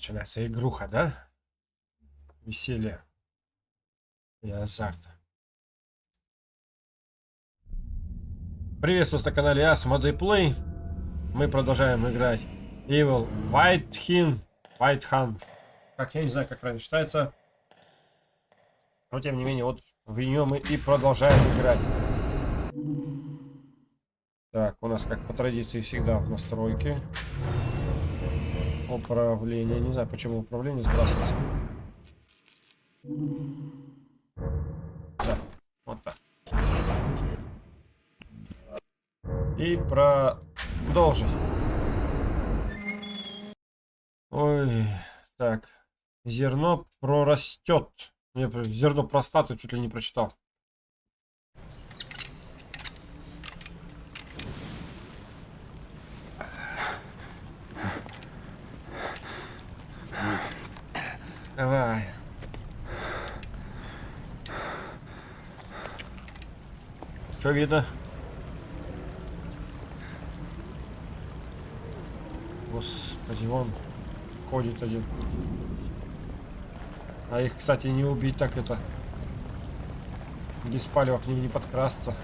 Начинается игруха, да? Веселье и азарт. Приветствую на канале Ас Play. Мы продолжаем играть Evil White Hin, White Han. Как я не знаю, как правильно читается. Но тем не менее, вот в нее мы и продолжаем играть. Так, у нас как по традиции всегда в настройке. Управление. Не знаю, почему управление сбрасывается. Да, вот так. И продолжить. Ой, так. Зерно прорастет. Я зерно простаты чуть ли не прочитал. Давай. Что видно? Господи, вон ходит один. А их, кстати, не убить так это. Без палева к ним не подкрасться.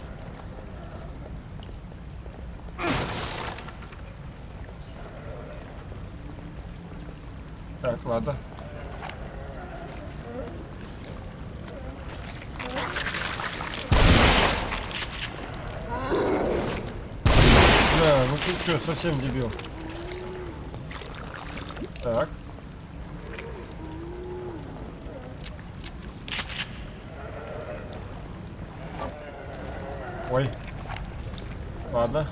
Так, ладно. Да, ну ты что, совсем дебил. Так. Ой. Ладно.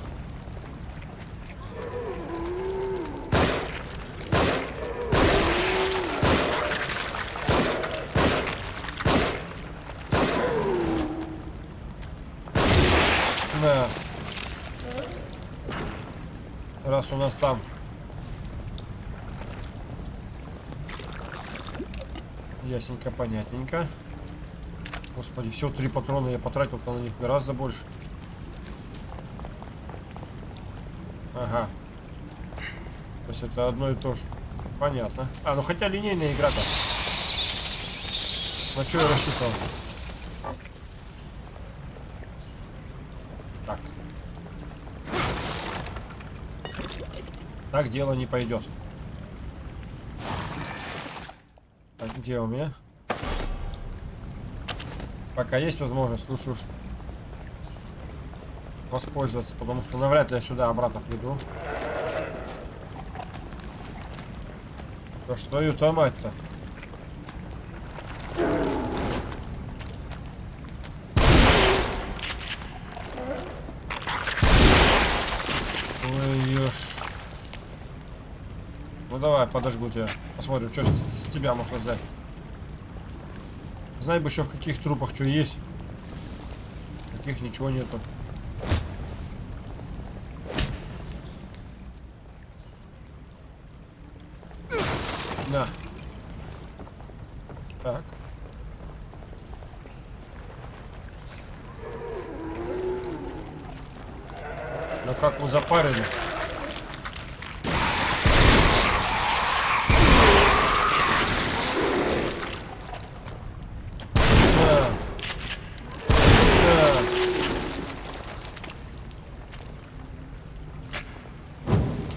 Да. Раз у нас там Ясненько, понятненько. Господи, все, три патрона я потратил на них гораздо больше. Ага. То есть это одно и то же. Понятно. А, ну хотя линейная игра-то. На что я рассчитывал? Так. Так дело не пойдет. Так, где у меня? Пока есть возможность, лучше уж воспользоваться, потому что навряд ли я сюда обратно приду. Да что ее мать-то? Ой, ешь. Ну давай, подожгу тебя. Посмотрим, что с тебя можно взять. Знай бы еще в каких трупах что есть. Каких ничего нету. На. Так. Ну как мы запарили.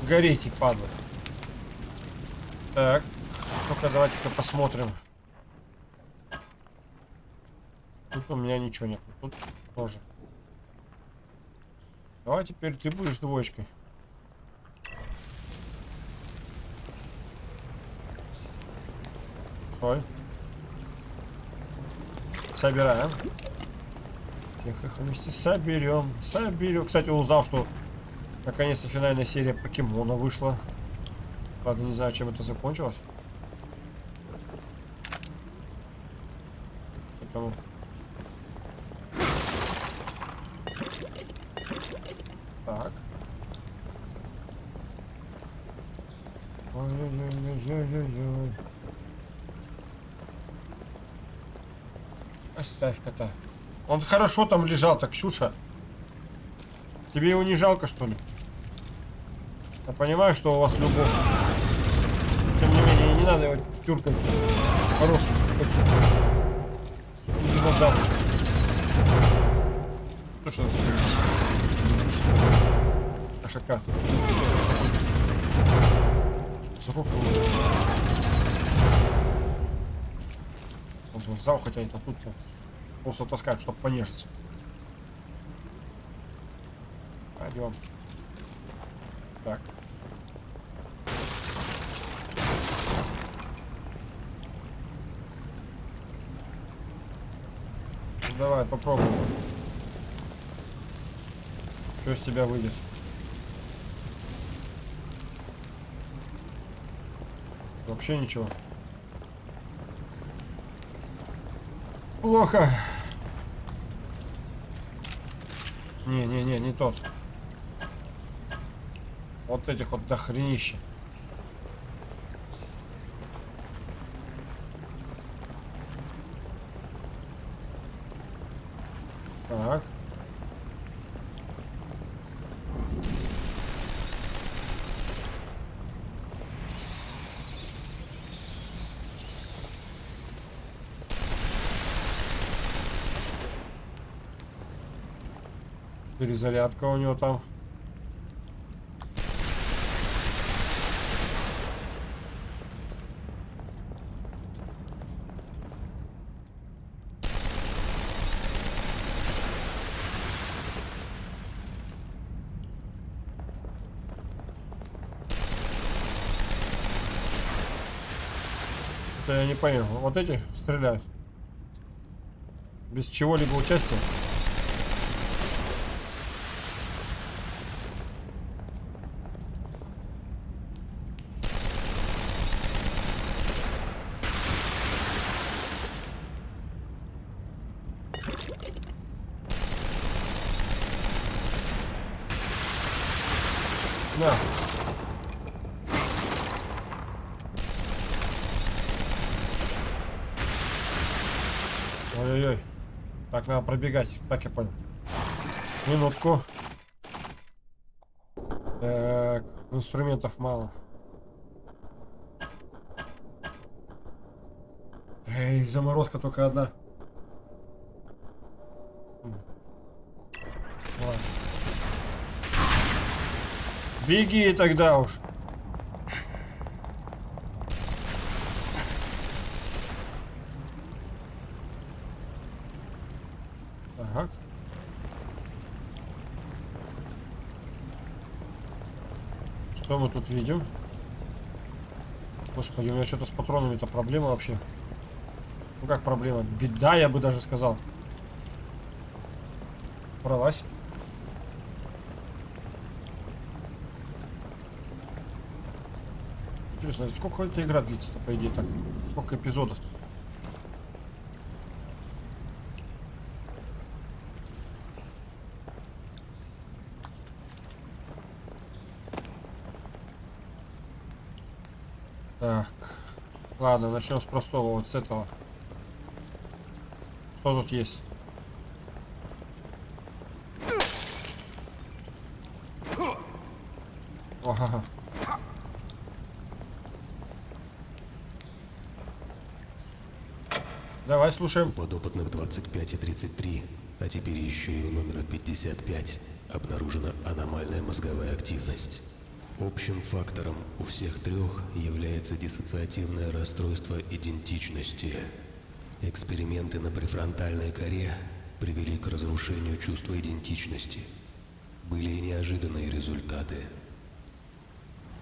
Гореть и падла. Так. Ну-ка, давайте-ка посмотрим. Тут у меня ничего нет. Тут тоже. Давай теперь ты будешь двоечкой. Ой. Собираем. Тихо, вместе соберем. Соберем. Кстати, узнал, что Наконец-то финальная серия покемона вышла. Правда, не знаю, чем это закончилось. Поэтому... Так. Ой-ой-ой-ой-ой-ой. Оставь кота. Он хорошо там лежал, так, Ксюша. Тебе его не жалко, что ли? Я понимаю, что у вас любовь. Тем не не менее, не надо его тюркать. Хороший. Динозавр. Ну что это? Ашака. Взрослый. Он зал хотя это тут просто таскают, чтобы понежиться. Пойдем. Так. Давай, попробуем. Что из тебя выйдет? Вообще ничего. Плохо. Не-не-не, не тот. Вот этих вот дохренища. Так. Перезарядка у него там. Это я не понял. Вот эти стреляют. Без чего-либо участия. На. Ой-ой-ой. Так, надо пробегать. Так, я понял. Минутку. Так, инструментов мало. Эй, заморозка только одна. Ладно. Беги тогда уж. Ага. Что мы тут видим? Господи, у меня что-то с патронами-то проблема вообще. Ну как проблема? Беда, я бы даже сказал. Бралась. Интересно, сколько эта игра длится-то, по идее, так? Сколько эпизодов? -то? Так. Ладно, начнем с простого, вот с этого. Что тут есть? Ага. Давай слушаем. Подопытных 25 и 33, а теперь еще и у номера 55 обнаружена аномальная мозговая активность. Общим фактором у всех трех является диссоциативное расстройство идентичности. Эксперименты на префронтальной коре привели к разрушению чувства идентичности. Были и неожиданные результаты.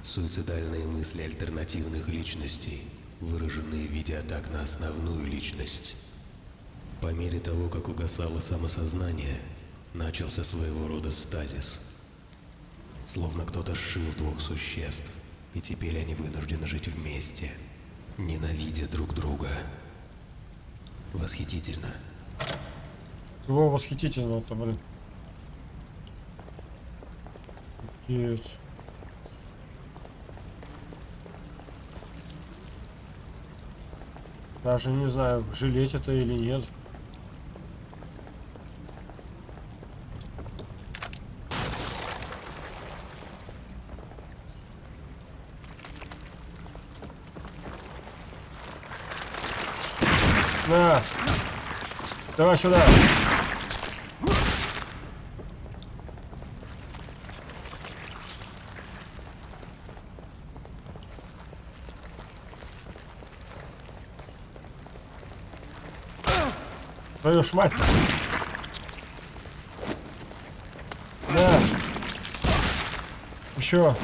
Суицидальные мысли альтернативных личностей выражены в виде атак на основную личность. По мере того, как угасало самосознание, начался своего рода стазис. Словно кто-то сшил двух существ, и теперь они вынуждены жить вместе, ненавидя друг друга. Восхитительно. Его восхитительно это, блин. Офигеть. Даже не знаю, жалеть это или нет. На! Давай сюда! Твою ж мать! Да! Еще!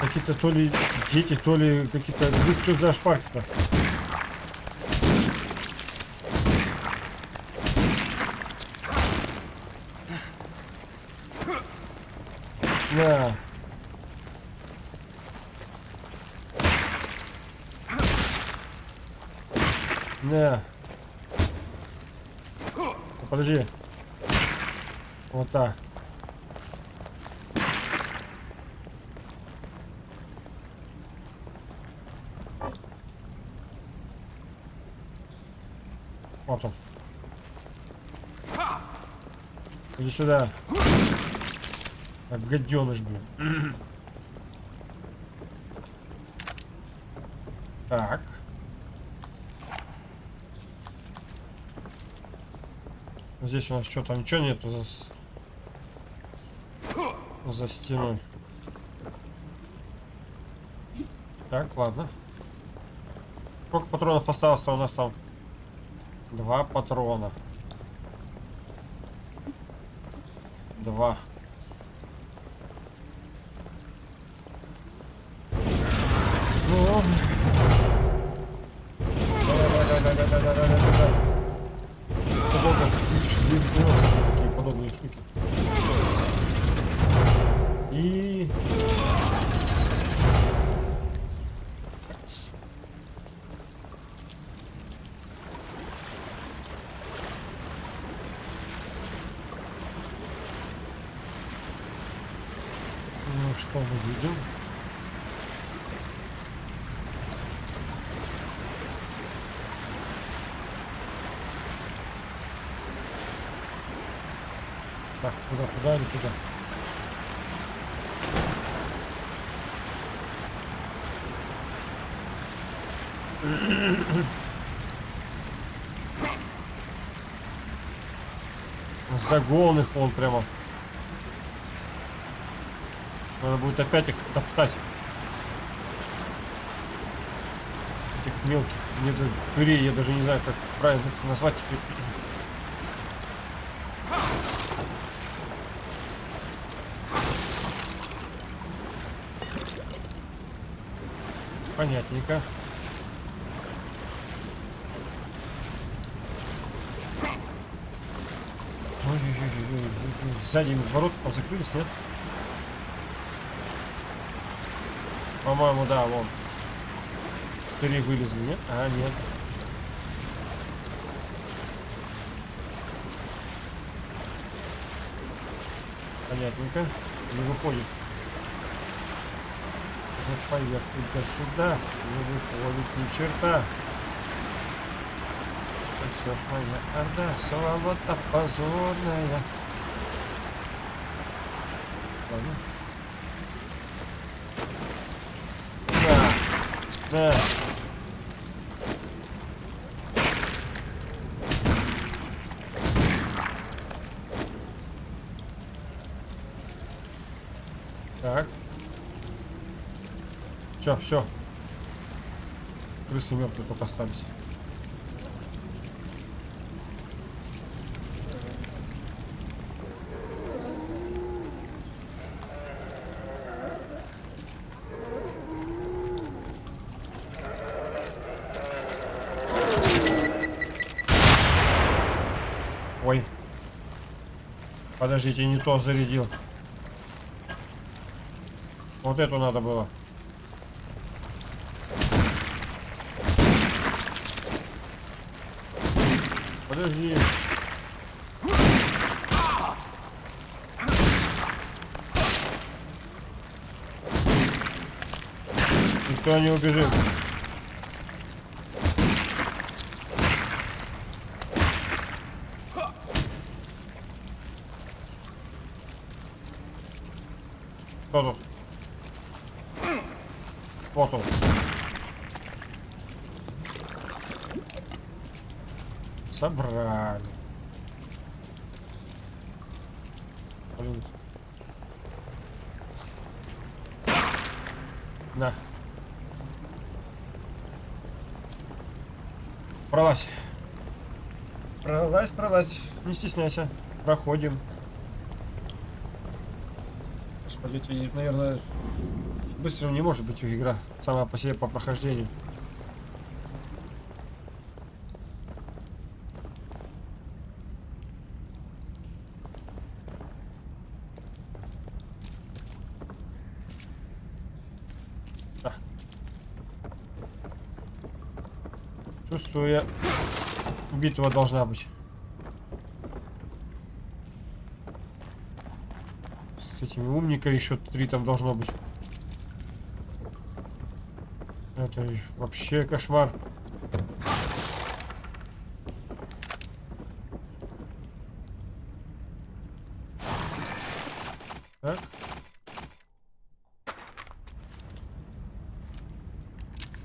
Какие-то то ли дети, то ли какие-то... Ну, что за шпарки-то? Да. Да. Ну, Подожди. Вот так. Вот он. Иди сюда. Как гаденыш, блин. Так. Здесь у нас что там ничего нету за, за стеной. Так, ладно. Сколько патронов осталось-то у нас там? Два патрона. Два. Так, куда, куда или куда? Загон их вон прямо. Надо будет опять их топтать. Этих мелких недотурей, я даже не знаю, как правильно их назвать теперь. Понятненько. Сзади ворот закрылись, нет? По-моему, да, вон. Три вылезли, нет? А, нет. Понятненько. Не выходит. Вот поверх туда-сюда. Не выходит ни черта. Все ж моя орда, свобода позорная. Ладно. Да. Да. Так. Все, все. Крысы мертвые только остались. Ой. Подождите, не то зарядил. Вот эту надо было. Подожди. Никто не убежит. Кто тут? Вот он. Собрали. Блин. На. Пролазь. Пролазь, пролазь. Не стесняйся. Проходим. Господи, наверное, быстро не может быть игра сама по себе по прохождению. Чувствую я, битва должна быть. С этими умниками еще три там должно быть. Это вообще кошмар. Так.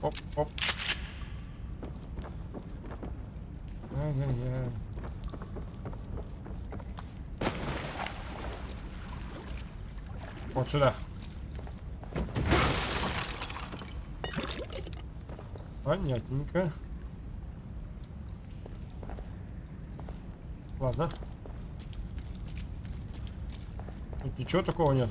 Оп, оп. Ай-яй-яй. Вот сюда. Понятненько. Ладно. Тут ничего такого нет.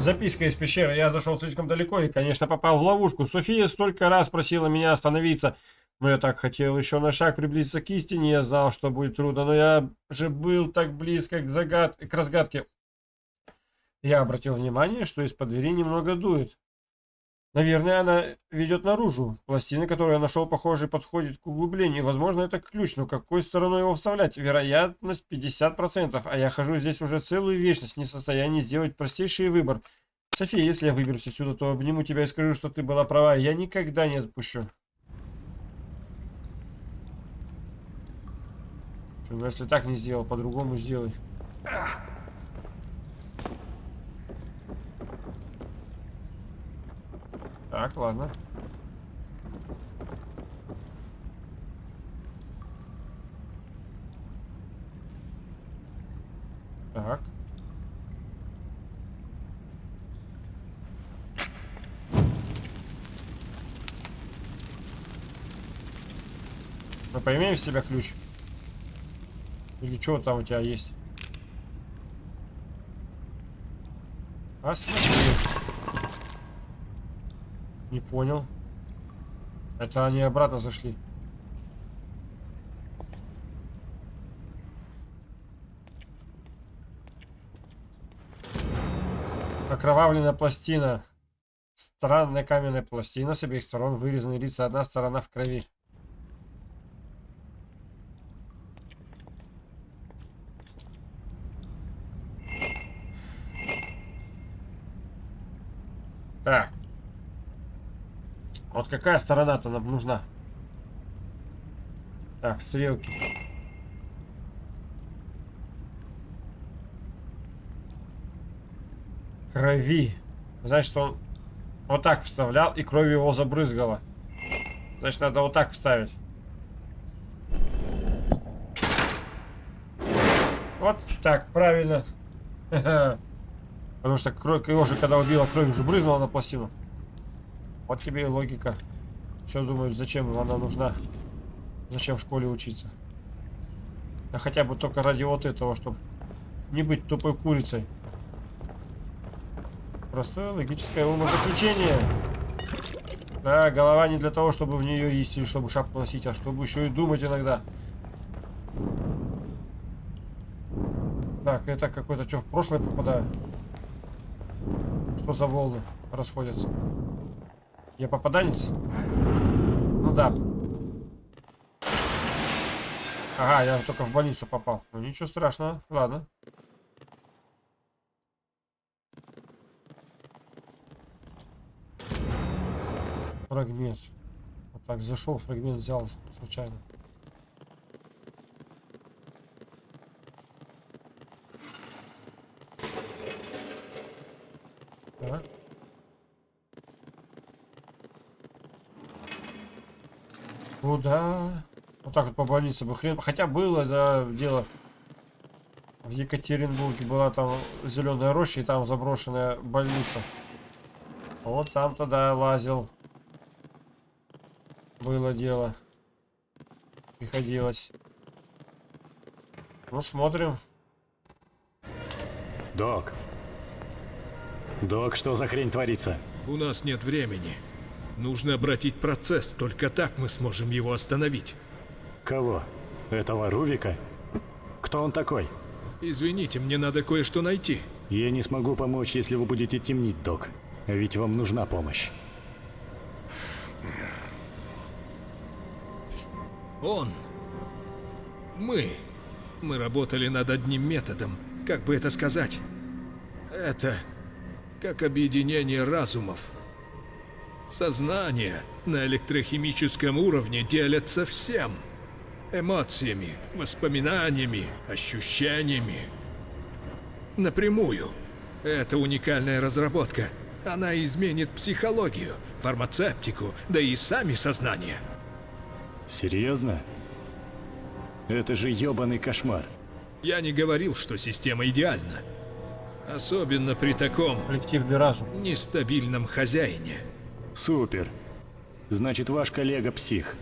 Записка из пещеры. Я зашел слишком далеко и, конечно, попал в ловушку. София столько раз просила меня остановиться. Но я так хотел еще на шаг приблизиться к истине. Я знал, что будет трудно, но я же был так близко к, загад... к разгадке. Я обратил внимание, что из-под двери немного дует. Наверное, она ведет наружу. Пластина, которую я нашел, похоже, подходит к углублению. Возможно, это ключ, но какой стороной его вставлять? Вероятность 50%, а я хожу здесь уже целую вечность, не в состоянии сделать простейший выбор. София, если я выберусь отсюда, то обниму тебя и скажу, что ты была права. Я никогда не отпущу. Если так не сделал, по-другому сделай. Так, ладно. Так. Мы поимеем в себя ключ? Или что там у тебя есть? А смотри. Не понял. Это они обратно зашли. Окровавленная пластина. Странная каменная пластина с обеих сторон вырезаны лица. Одна сторона в крови. Так. Вот какая сторона-то нам нужна? Так, стрелки. Крови. Значит, он вот так вставлял, и кровью его забрызгало. Значит, надо вот так вставить. Вот так, правильно. Потому что кровь, его же, когда убила, кровь уже брызнула на пластину. Вот тебе и логика. Все думают, зачем она нужна. Зачем в школе учиться. А хотя бы только ради вот этого, чтобы не быть тупой курицей. Простое логическое умозаключение. Да, голова не для того, чтобы в нее есть или чтобы шапку носить, а чтобы еще и думать иногда. Так, это какой-то что, в прошлое попадаю? Что за волны расходятся? Я попаданец? Ну да. Ага, я только в больницу попал. Ну ничего страшного, ладно. Фрагмент. Вот так зашел, фрагмент взял случайно. Ага. Ну да. Вот так вот по больнице бы хрен. Хотя было, да, дело. В Екатеринбурге была там зеленая роща и там заброшенная больница. Вот там тогда лазил. Было дело. Приходилось. Ну, смотрим. Док, Док, что за хрень творится? У нас нет времени. Нужно обратить процесс, только так мы сможем его остановить. Кого? Этого Рувика? Кто он такой? Извините, мне надо кое-что найти. Я не смогу помочь, если вы будете темнить, док. Ведь вам нужна помощь. Он. Мы. Мы работали над одним методом. Как бы это сказать? Это как объединение разумов. Сознание на электрохимическом уровне делятся всем. Эмоциями, воспоминаниями, ощущениями. Напрямую. Это уникальная разработка. Она изменит психологию, фармацевтику, да и сами сознания. Серьезно? Это же ёбаный кошмар. Я не говорил, что система идеальна. Особенно при таком Коллективный разум. нестабильном хозяине. Супер. Значит, ваш коллега псих.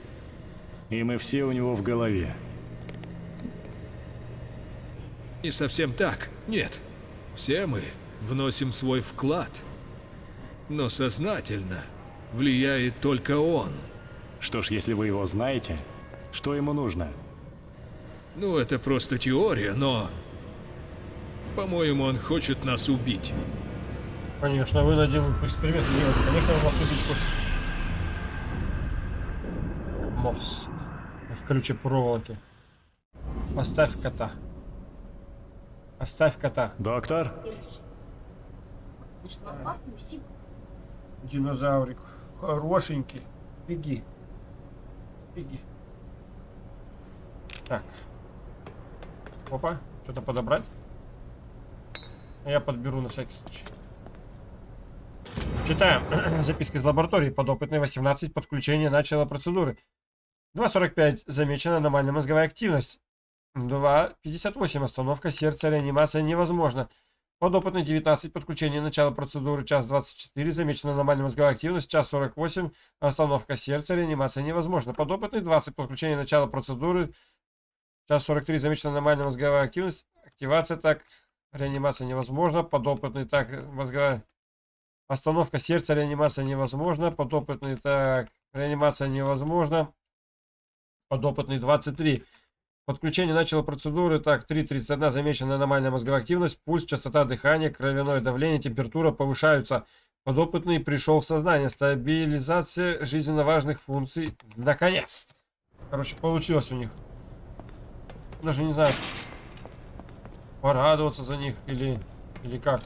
И мы все у него в голове. Не совсем так, нет. Все мы вносим свой вклад. Но сознательно влияет только он. Что ж, если вы его знаете, что ему нужно? Ну, это просто теория, но... По-моему, он хочет нас убить. Конечно, вы над ним эксперимент делать. Конечно, он вас убить хочет. Мост. В ключе проволоки. Поставь кота. Оставь кота. Доктор? Динозаврик. Хорошенький. Беги. Беги. Так. Опа. Что-то подобрать? А Я подберу на всякий случай. Читаем. Записка из лаборатории. Подопытный 18. Подключение начала процедуры. 2.45. Замечена аномальная мозговая активность. 2.58. Остановка сердца. Реанимация невозможна. Подопытный 19. Подключение начала процедуры. Час 24. Замечена аномальная мозговая активность. Час 48. Остановка сердца. Реанимация невозможна. Подопытный 20. Подключение начала процедуры. Час 43. Замечена аномальная мозговая активность. Активация так. Реанимация невозможна. Подопытный так. Мозговая Остановка сердца, реанимация невозможна. Подопытный, так, реанимация невозможна. Подопытный 23. Подключение начало процедуры. Так, 3.31. Замечена аномальная мозговая активность. Пульс, частота дыхания, кровяное давление, температура повышаются. Подопытный пришел в сознание. Стабилизация жизненно важных функций. Наконец. Короче, получилось у них. Даже не знаю, порадоваться за них или, или как.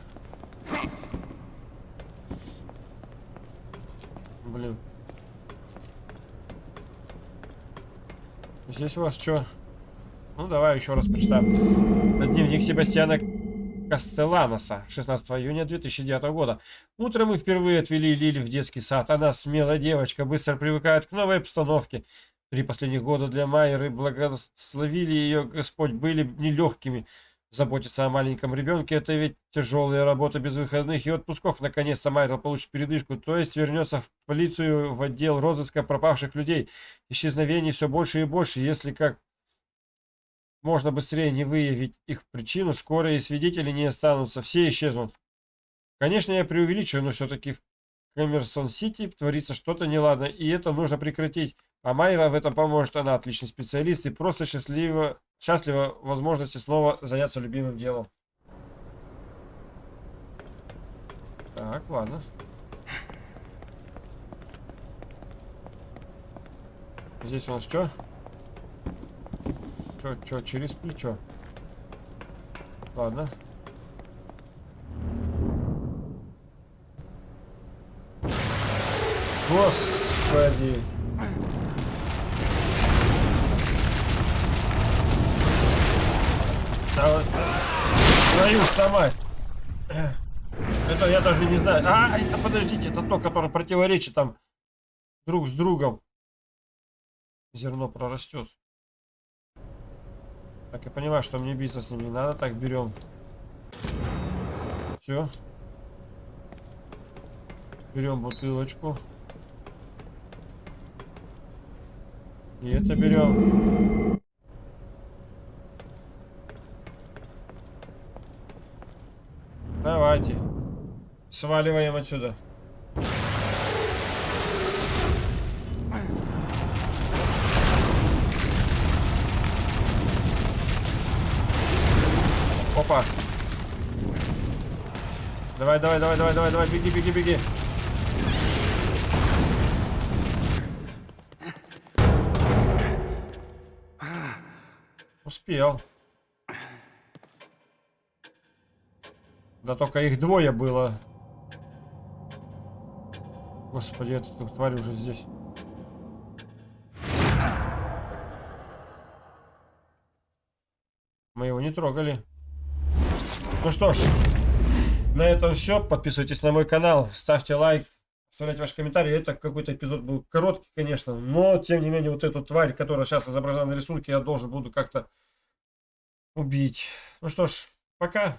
Блин. Здесь у вас что? Ну, давай еще раз почитаем. Дневник Себастьяна Кастеланоса, 16 июня 2009 года. Утром мы впервые отвели Лили в детский сад. Она смелая девочка, быстро привыкает к новой обстановке. Три последних года для Майеры благословили ее Господь были нелегкими. Заботиться о маленьком ребенке – это ведь тяжелая работа без выходных и отпусков. Наконец-то Майкл получит передышку, то есть вернется в полицию, в отдел розыска пропавших людей. Исчезновений все больше и больше. Если как можно быстрее не выявить их причину, скоро и свидетели не останутся, все исчезнут. Конечно, я преувеличиваю, но все-таки в Коммерсон-Сити творится что-то неладно, и это нужно прекратить. А Майра в этом поможет, она отличный специалист и просто счастлива, счастлива возможности снова заняться любимым делом. Так, ладно. Здесь у нас что? Что, что, через плечо? Ладно. Господи. Да вот, твою мать. Это я даже не знаю. А, это подождите, это то, которое противоречит там друг с другом. зерно прорастет. Так, я понимаю, что мне биться с ним не надо. Так, берем. Все. Берем бутылочку. И это берем. Давайте. Сваливаем отсюда. Опа. Давай, давай, давай, давай, давай, давай, беги, беги, беги. Успел. Да только их двое было. Господи, эта тварь уже здесь. Мы его не трогали. Ну что ж, на этом все. Подписывайтесь на мой канал, ставьте лайк, оставляйте ваши комментарии. Это какой-то эпизод был короткий, конечно, но тем не менее вот эту тварь, которая сейчас изображена на рисунке, я должен буду как-то убить. Ну что ж, пока.